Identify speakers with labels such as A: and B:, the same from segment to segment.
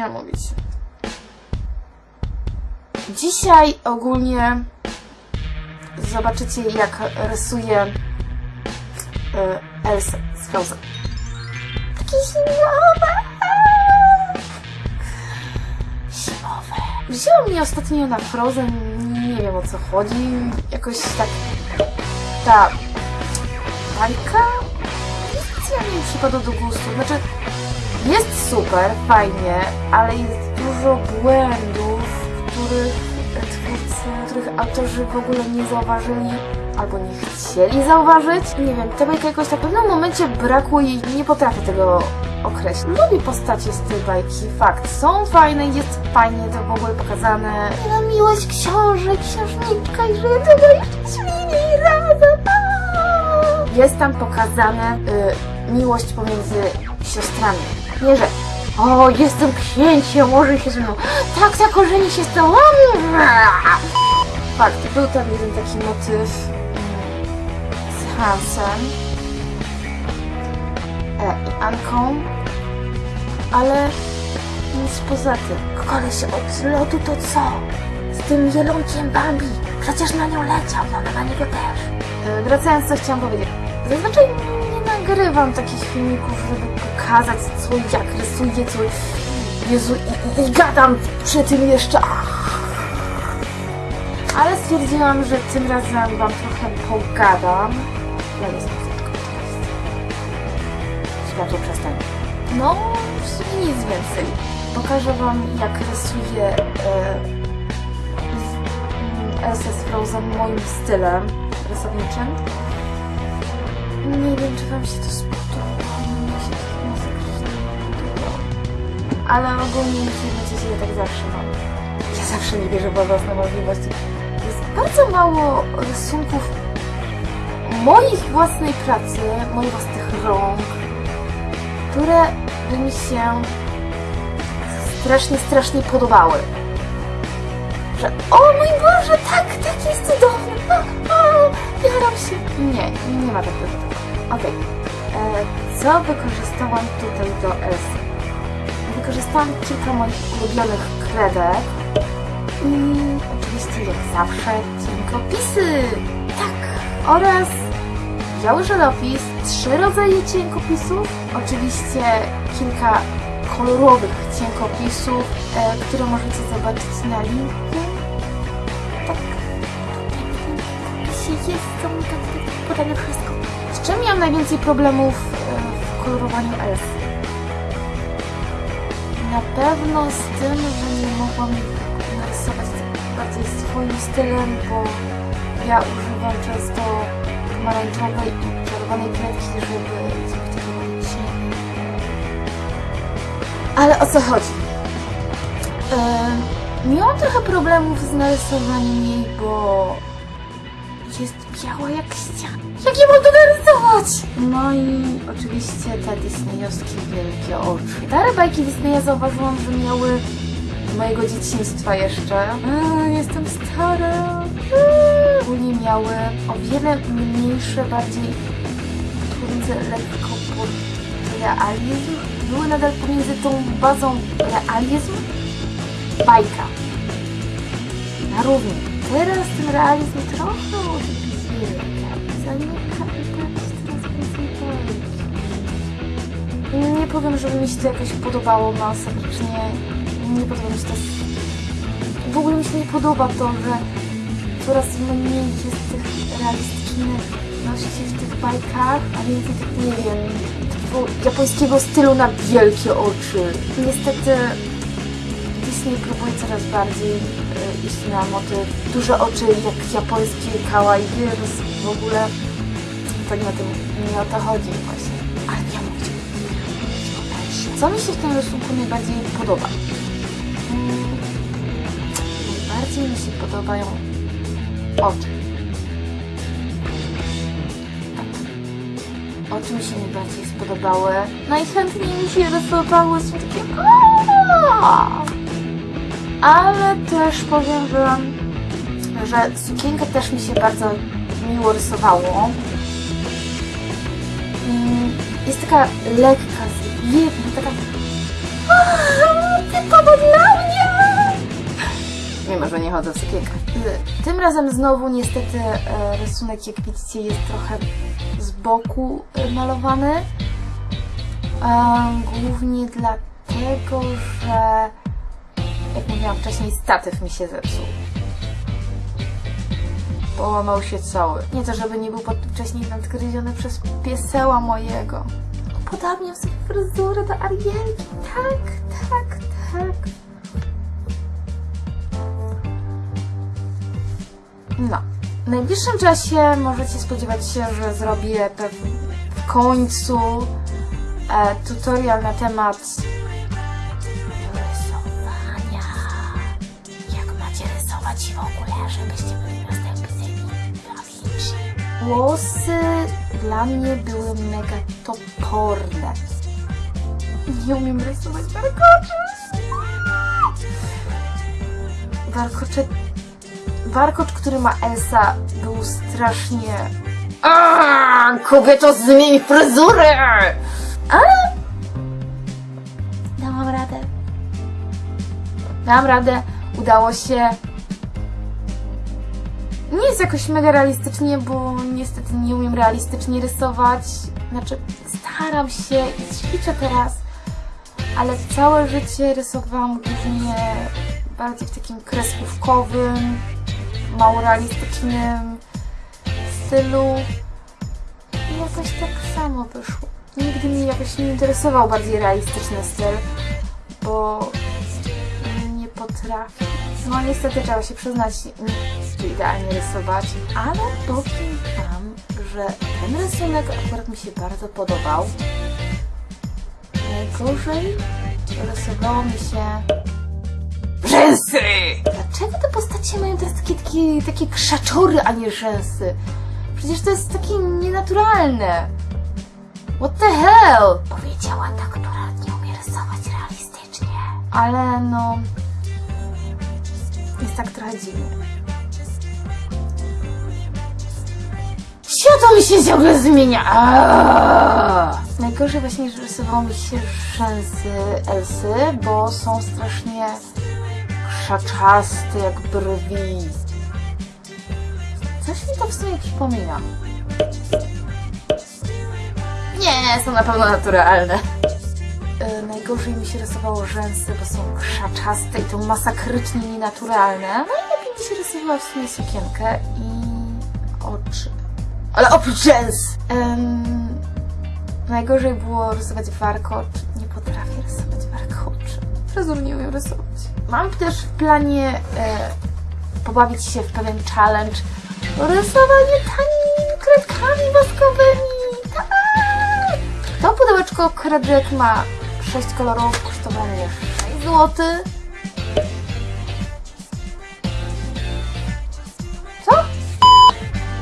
A: zapomniałam mówić. Dzisiaj ogólnie zobaczycie jak rysuję y, Elsa z Frozen. Takie zimowe! Zimowe. Wzięło mnie ostatnio na Frozen, nie wiem o co chodzi, jakoś tak ta bajka specjalnie mi przypadła do gustu. Znaczy, jest super, fajnie, ale jest dużo błędów, których których autorzy w ogóle nie zauważyli albo nie chcieli zauważyć. Nie wiem, ta bajka jakoś tak w pewnym momencie brakło jej, nie potrafię tego określić. Lubię postacie z tej bajki, fakt. Są fajne, jest fajnie to w ogóle pokazane. No miłość książek, księżniczka i że tego jeszcze śmieli razem. Jest tam pokazane y, miłość pomiędzy siostrami. Nie, że o, jestem księciem, może się ze mną. Tak, tak, ożeni się z tobą. Fakt, był tam jeden taki motyw z Hansem e, i Anką, ale nic poza tym. Koleś od lotu to co? Z tym jelonkiem Bambi. Przecież na nią leciał, no na niego też. E, wracając, co chciałam powiedzieć. Zazwyczaj nagrywam takich filmików, żeby pokazać, co jak rysuję, co... Jezu, i, i, gadam przy tym jeszcze. Ale stwierdziłam, że tym razem wam trochę pogadam. Ja nie. Światło przestań. No, w sumie nic więcej. Pokażę wam, jak rysuję e, mm, z Frozen moim stylem rysowniczym. Nie wiem, czy wam się to spodoba. Się to podobało. Ale ogólnie nie będziecie ja tak zawsze mam. Ja zawsze nie wierzę w własne możliwości. Jest bardzo mało rysunków moich własnej pracy, moich własnych rąk, które by mi się strasznie, strasznie podobały. Że o mój Boże, tak, tak jest cudowny. Jaram się. Nie, nie ma takiego. Okej. E, Co wykorzystałam tutaj do Elsy? Wykorzystałam kilka moich ulubionych kredek i oczywiście jak zawsze cienkopisy. Tak. Oraz biały żelopis, trzy rodzaje cienkopisów, oczywiście kilka kolorowych cienkopisów, e, które możecie zobaczyć na linku. Jest, są tak, tak wszystko. Z czym miałam najwięcej problemów e, w kolorowaniu Elsy? Na pewno z tym, że nie mogłam narysować bardziej swoim stylem, bo ja używam często pomarańczowej i czerwonej kredki, żeby zrobić takiego cień. Ale o co chodzi? Yy, miałam trochę problemów z narysowaniem jej, bo jest biała jak ściana. Jak ja mam to narysować? No i oczywiście te disneyowskie wielkie oczy. Stare bajki Disneya zauważyłam, że miały mojego dzieciństwa jeszcze. A, jestem stara. Ogólnie miały o wiele mniejsze, bardziej pomiędzy lekko pod realizm. Były nadal pomiędzy tą bazą realizm, bajka. Na równi. Teraz ten realizm trochę odbiega. Zamyka i teraz coraz więcej bajki. Nie powiem, żeby mi się to jakoś podobało masakrycznie. Nie podoba mi się to. W ogóle mi się nie podoba to, że coraz mniej jest tych realistyczności w tych bajkach, a więcej tych, nie wiem, japońskiego stylu na wielkie oczy. Niestety Disney próbuje coraz bardziej iść na motyw duże oczy jak japońskie kawaii w ogóle. To nie o tym, nie o to chodzi właśnie. Ale ja mówić o. Co mi się w tym rysunku najbardziej podoba? Mm, najbardziej mi się podobają oczy. Oczy mi się najbardziej spodobały. Najchętniej mi się rysowały są takie! Ale też powiem że sukienkę też mi się bardzo miło rysowało. Jest taka lekka, zwiewna, taka Typowo dla mnie! Mimo, że nie chodzę w sukienkach. Tym razem znowu niestety e, rysunek, jak widzicie, jest trochę z boku malowany. E, głównie dlatego, że jak mówiłam wcześniej, statyw mi się zepsuł. Połamał się cały. Nie to, żeby nie był pod- wcześniej nadgryziony przez pieseła mojego. Podobnie w sobie fryzurę do Arielki. Tak, tak, tak. No. W najbliższym czasie możecie spodziewać się, że zrobię w końcu e, tutorial na temat rysować w ogóle, żebyście byli następnymi prawiczni. Włosy dla mnie były mega toporne. Nie umiem rysować warkoczy. Warkocze warkocz, który ma Elsa, był strasznie... Aaaa, kobieto, zmień fryzurę! Ale... Dałam radę. Dałam radę, udało się. Jest jakoś mega realistycznie, bo niestety nie umiem realistycznie rysować. Znaczy, staram się i ćwiczę teraz, ale całe życie rysowałam głównie bardziej w takim kreskówkowym, mało realistycznym stylu. I jakoś tak samo wyszło. Nigdy mnie jakoś nie interesował bardziej realistyczny styl, bo nie potrafię. No niestety trzeba się przyznać, nie idealnie rysować, ale powiem Wam, że ten rysunek akurat mi się bardzo podobał. Najgorzej rysowało mi się rzęsy! Dlaczego te postacie mają teraz takie, takie, takie krzaczory, a nie rzęsy? Przecież to jest takie nienaturalne. What the hell? Powiedziała ta, która nie umie rysować realistycznie. Ale no... Jest tak trochę dziwnie. Światło mi się ciągle zmienia! Aaaa! Najgorzej właśnie, że rysowało mi się rzęsy Elsy, bo są strasznie krzaczaste jak brwi. Coś mi to w sumie przypomina. Nie, są na pewno naturalne. Najgorzej mi się rysowało rzęsy, bo są krzaczaste i to masakrycznie nienaturalne. No i lepiej mi się rysowała w sumie sukienkę i oczy. Ale oprócz rzęs! Em, najgorzej było rysować warkocz. Nie potrafię rysować warkoczy. Fryzur nie umiem rysować. Mam też w planie e, pobawić się w pewien challenge. Rysowanie tanimi kredkami woskowymi. Tak! To pudełeczko kredek ma 6 kolorów, kosztowało mnie 6 zł. Co?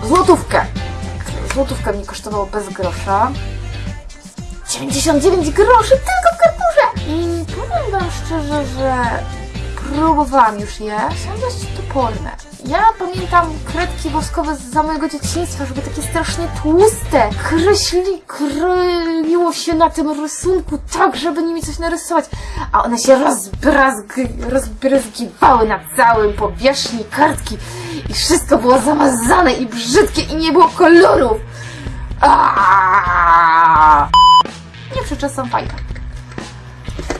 A: Złotówkę. Złotówkę mi kosztowało bez grosza. 99 groszy tylko w karturze! I powiem Wam szczerze, że próbowałam już je. Są dość. Ja pamiętam kredki woskowe z mojego dzieciństwa, żeby takie strasznie tłuste. Kreśli, kryliło się na tym rysunku tak, żeby nimi coś narysować. A one się rozbrazg, rozbryzgiwały na całym powierzchni kartki. I wszystko było zamazane i brzydkie i nie było kolorów. Aaaa! Nie przeczę, są fajne.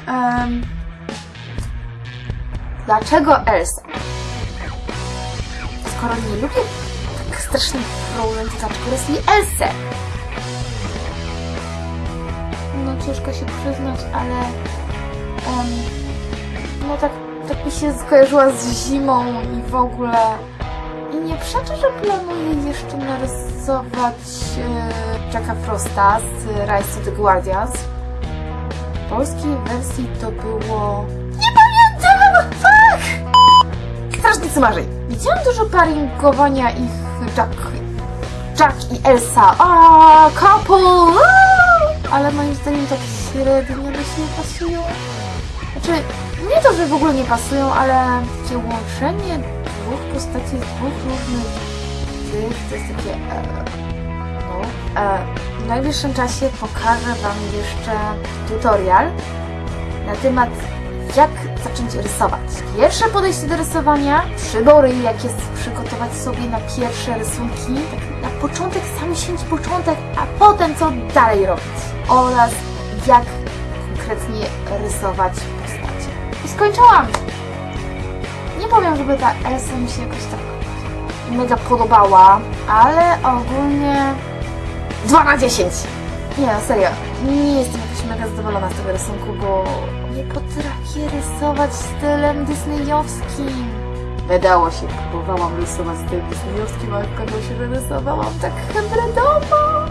A: Em, dlaczego Elsa? Skoro nie lubię tak strasznie dlaczego rysuje Elsę? No ciężko się przyznać, ale em, no tak, tak mi się skojarzyła z zimą i w ogóle i nie przeczę, że planuję jeszcze narysować e, Jacka Frosta z Rise to the Guardians. W polskiej wersji to było... Nie pamiętam! Widziałam dużo paringowania ich Jack, Jack i Elsa. A, couple! Ale moim zdaniem tak średnio do pasują. Znaczy, nie to, że w ogóle nie pasują, ale takie łączenie dwóch postaci z dwóch różnych tych, to jest takie... E, no. E, w najbliższym czasie pokażę Wam jeszcze tutorial, na temat jak zacząć rysować. Pierwsze podejście do rysowania, przybory, jakie przygotować sobie na pierwsze rysunki, tak na początek, sam sięć początek, a potem co dalej robić. Oraz jak konkretnie rysować postacie. I skończyłam! Nie powiem, żeby ta Elsa mi się jakoś tak mega podobała, ale ogólnie 2 na 10! Nie, no serio, nie jestem jakoś mega zadowolona z tego rysunku, bo nie potrafię rysować stylem disneyowskim. Wydało się, próbowałam rysować stylem disneyowskim, ale okazało się, że rysowałam tak hybridowo.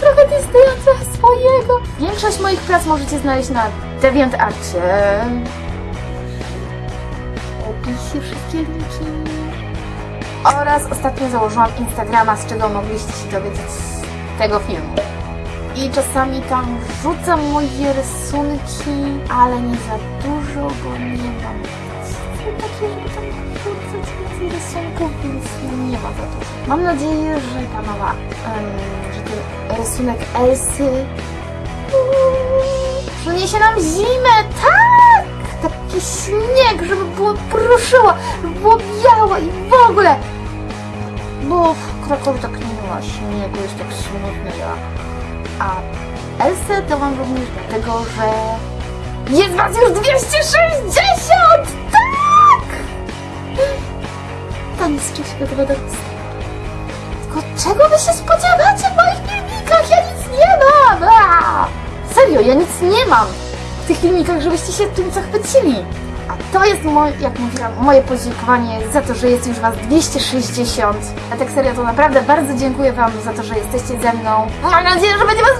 A: Trochę Disneya, trochę swojego. Większość moich prac możecie znaleźć na DeviantArcie. Opisie wszystkie linki. Oraz ostatnio założyłam Instagrama, z czego mogliście się dowiedzieć z tego filmu. I czasami tam wrzucam moje rysunki, ale nie za dużo, bo nie mam celu takiej, żeby tam wrzucać więcej rysunków, więc nie ma za dużo. Mam nadzieję, że ta mała, em, że ten rysunek Elsy przyniesie nam zimę, tak! Taki śnieg, żeby było pruszyło, żeby było białe i w ogóle. Bo w Krakowie tak nie ma śniegu, jest tak smutny ja. A Elsę to mam również dlatego, że jest was już 260! Tak! Tam jest czymś gotowe do Tylko czego wy się spodziewacie w moich filmikach? Ja nic nie mam! Serio, ja nic nie mam w tych filmikach, żebyście się tym zachwycili. A to jest, moje, jak mówiłam, moje podziękowanie za to, że jest już Was 260. A tak serio, to naprawdę bardzo dziękuję Wam za to, że jesteście ze mną. Mam nadzieję, że będzie Was